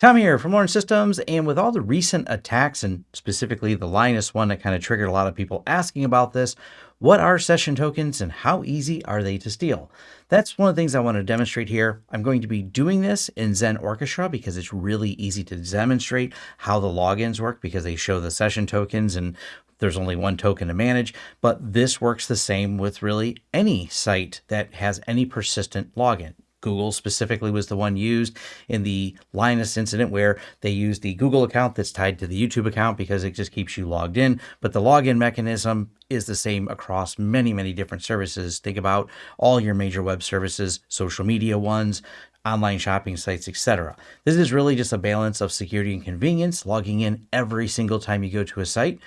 Tom here from Lawrence Systems, and with all the recent attacks, and specifically the Linus one that kind of triggered a lot of people asking about this, what are session tokens and how easy are they to steal? That's one of the things I want to demonstrate here. I'm going to be doing this in Xen Orchestra because it's really easy to demonstrate how the logins work because they show the session tokens and there's only one token to manage, but this works the same with really any site that has any persistent login. Google specifically was the one used in the Linus incident where they used the Google account that's tied to the YouTube account because it just keeps you logged in. But the login mechanism is the same across many, many different services. Think about all your major web services, social media ones, online shopping sites, etc. This is really just a balance of security and convenience. Logging in every single time you go to a site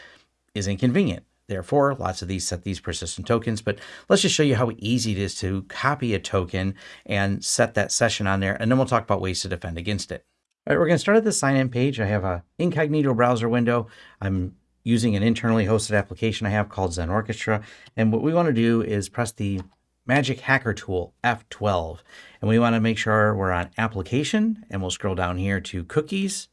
is inconvenient. Therefore, lots of these set these persistent tokens, but let's just show you how easy it is to copy a token and set that session on there, and then we'll talk about ways to defend against it. All right, we're going to start at the sign-in page. I have a incognito browser window. I'm using an internally hosted application I have called Xen Orchestra, and what we want to do is press the Magic Hacker Tool, F12, and we want to make sure we're on Application, and we'll scroll down here to Cookies,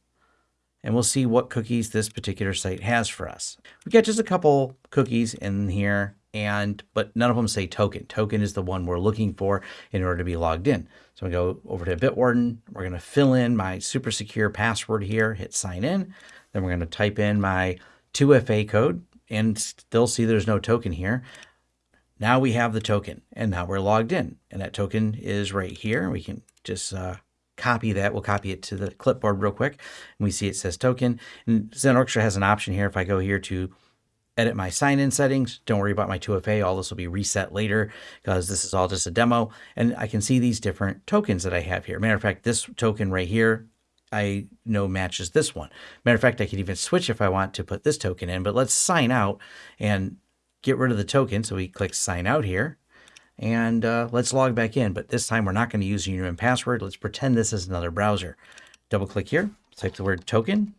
and we'll see what cookies this particular site has for us. We get just a couple cookies in here and but none of them say token. Token is the one we're looking for in order to be logged in. So we go over to Bitwarden. We're going to fill in my super secure password here, hit sign in. Then we're going to type in my 2FA code and still see there's no token here. Now we have the token and now we're logged in and that token is right here. We can just uh, copy that. We'll copy it to the clipboard real quick. And we see it says token. And Xen Orchestra has an option here. If I go here to edit my sign-in settings, don't worry about my 2FA. All this will be reset later because this is all just a demo. And I can see these different tokens that I have here. Matter of fact, this token right here, I know matches this one. Matter of fact, I could even switch if I want to put this token in, but let's sign out and get rid of the token. So we click sign out here and uh, let's log back in. But this time we're not going to use username and password. Let's pretend this is another browser. Double click here, type the word token.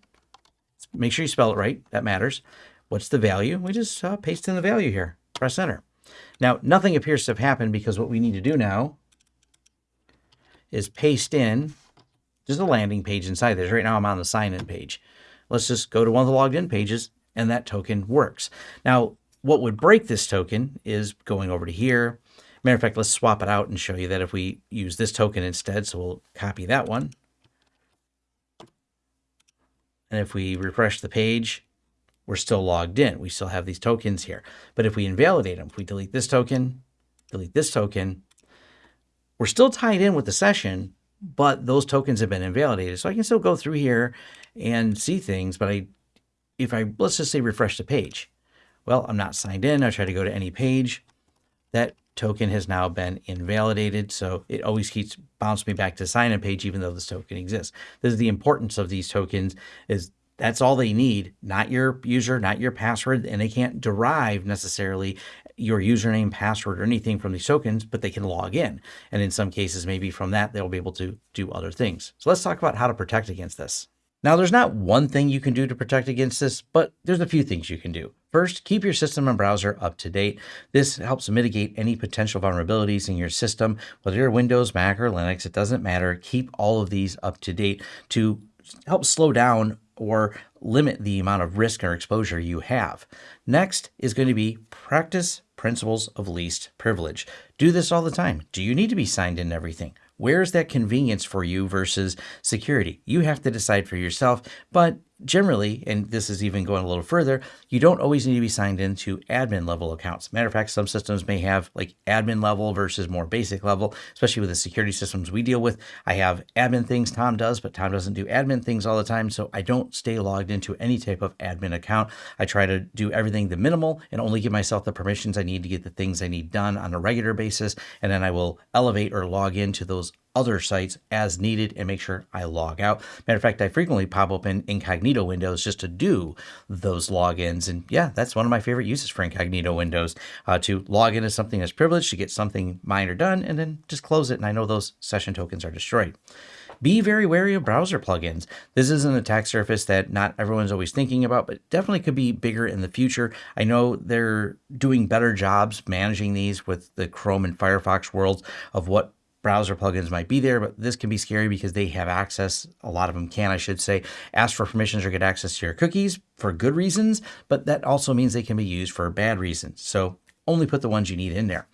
Make sure you spell it right. That matters. What's the value? We just uh, paste in the value here. Press enter. Now, nothing appears to have happened because what we need to do now is paste in just a landing page inside this. Right now I'm on the sign-in page. Let's just go to one of the logged in pages and that token works. Now, what would break this token is going over to here, Matter of fact, let's swap it out and show you that if we use this token instead, so we'll copy that one. And if we refresh the page, we're still logged in. We still have these tokens here. But if we invalidate them, if we delete this token, delete this token, we're still tied in with the session, but those tokens have been invalidated. So I can still go through here and see things, but I, if I, let's just say refresh the page. Well, I'm not signed in. I try to go to any page. That token has now been invalidated. So it always keeps bouncing me back to sign in page, even though this token exists. This is the importance of these tokens is that's all they need, not your user, not your password, and they can't derive necessarily your username, password, or anything from these tokens, but they can log in. And in some cases, maybe from that, they'll be able to do other things. So let's talk about how to protect against this. Now, there's not one thing you can do to protect against this, but there's a few things you can do. First, keep your system and browser up to date. This helps mitigate any potential vulnerabilities in your system, whether you're Windows, Mac, or Linux, it doesn't matter. Keep all of these up to date to help slow down or limit the amount of risk or exposure you have. Next is going to be practice principles of least privilege. Do this all the time. Do you need to be signed in everything? Where's that convenience for you versus security? You have to decide for yourself, but generally, and this is even going a little further, you don't always need to be signed into admin level accounts. Matter of fact, some systems may have like admin level versus more basic level, especially with the security systems we deal with. I have admin things Tom does, but Tom doesn't do admin things all the time. So I don't stay logged into any type of admin account. I try to do everything the minimal and only give myself the permissions I need to get the things I need done on a regular basis. And then I will elevate or log into those other sites as needed and make sure I log out. Matter of fact, I frequently pop open incognito windows just to do those logins. And yeah, that's one of my favorite uses for incognito windows uh, to log into something that's privileged, to get something minor done, and then just close it. And I know those session tokens are destroyed. Be very wary of browser plugins. This is an attack surface that not everyone's always thinking about, but definitely could be bigger in the future. I know they're doing better jobs managing these with the Chrome and Firefox worlds of what browser plugins might be there, but this can be scary because they have access. A lot of them can, I should say, ask for permissions or get access to your cookies for good reasons, but that also means they can be used for bad reasons. So only put the ones you need in there.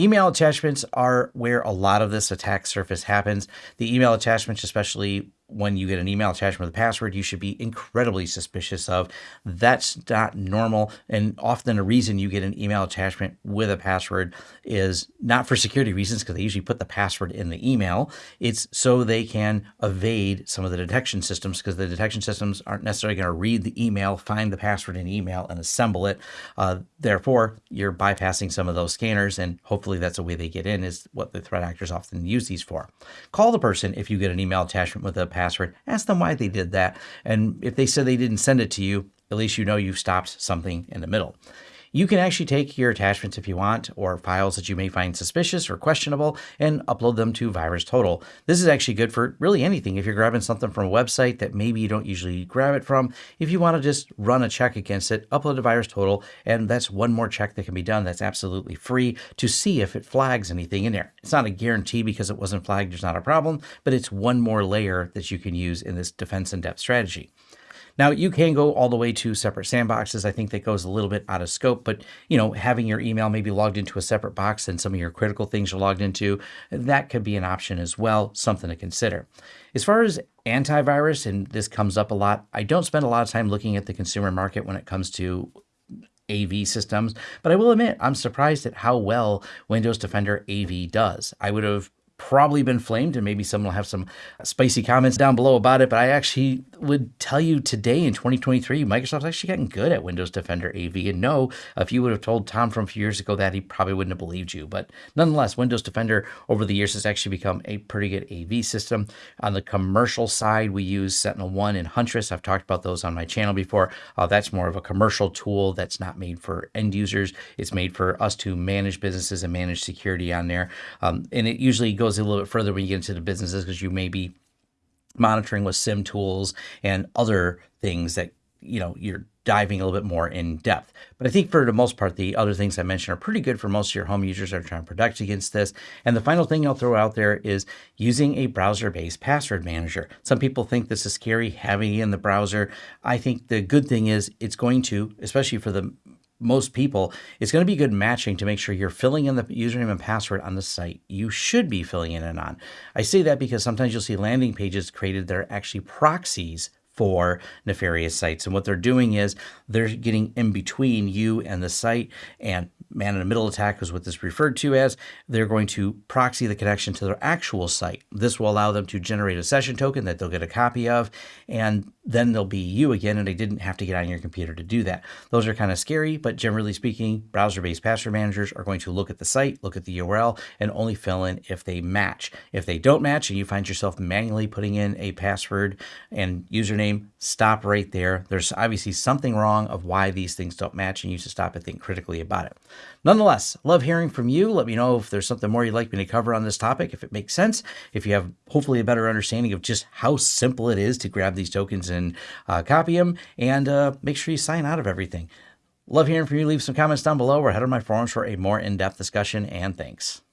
Email attachments are where a lot of this attack surface happens. The email attachments, especially when you get an email attachment with a password, you should be incredibly suspicious of. That's not normal. And often a reason you get an email attachment with a password is not for security reasons, because they usually put the password in the email. It's so they can evade some of the detection systems, because the detection systems aren't necessarily going to read the email, find the password in email, and assemble it. Uh, therefore, you're bypassing some of those scanners, and hopefully that's the way they get in, is what the threat actors often use these for. Call the person if you get an email attachment with a password password, ask them why they did that. And if they said they didn't send it to you, at least you know you've stopped something in the middle. You can actually take your attachments if you want, or files that you may find suspicious or questionable, and upload them to VirusTotal. This is actually good for really anything. If you're grabbing something from a website that maybe you don't usually grab it from, if you want to just run a check against it, upload to VirusTotal, and that's one more check that can be done that's absolutely free to see if it flags anything in there. It's not a guarantee because it wasn't flagged, there's not a problem, but it's one more layer that you can use in this defense in depth strategy. Now you can go all the way to separate sandboxes. I think that goes a little bit out of scope, but you know, having your email maybe logged into a separate box and some of your critical things are logged into, that could be an option as well, something to consider. As far as antivirus, and this comes up a lot, I don't spend a lot of time looking at the consumer market when it comes to AV systems, but I will admit I'm surprised at how well Windows Defender AV does. I would have probably been flamed, and maybe someone will have some spicy comments down below about it. But I actually would tell you today in 2023, Microsoft's actually getting good at Windows Defender AV. And no, if you would have told Tom from a few years ago that, he probably wouldn't have believed you. But nonetheless, Windows Defender over the years has actually become a pretty good AV system. On the commercial side, we use SentinelOne and Huntress. I've talked about those on my channel before. Uh, that's more of a commercial tool that's not made for end users. It's made for us to manage businesses and manage security on there. Um, and it usually goes goes a little bit further when you get into the businesses because you may be monitoring with SIEM tools and other things that you know you're diving a little bit more in depth. But I think for the most part, the other things I mentioned are pretty good for most of your home users that are trying to protect against this. And the final thing I'll throw out there is using a browser-based password manager. Some people think this is scary having it in the browser. I think the good thing is it's going to, especially for the most people, it's going to be good matching to make sure you're filling in the username and password on the site you should be filling in and on. I say that because sometimes you'll see landing pages created that are actually proxies for nefarious sites. And what they're doing is they're getting in between you and the site and man in the middle attack is what this referred to as. They're going to proxy the connection to their actual site. This will allow them to generate a session token that they'll get a copy of, and then they'll be you again, and I didn't have to get on your computer to do that. Those are kind of scary, but generally speaking, browser-based password managers are going to look at the site, look at the URL, and only fill in if they match. If they don't match and you find yourself manually putting in a password and username, stop right there. There's obviously something wrong of why these things don't match, and you should stop and think critically about it. Nonetheless, love hearing from you. Let me know if there's something more you'd like me to cover on this topic, if it makes sense, if you have hopefully a better understanding of just how simple it is to grab these tokens and uh, copy them, and uh, make sure you sign out of everything. Love hearing from you. Leave some comments down below or head on my forums for a more in-depth discussion, and thanks.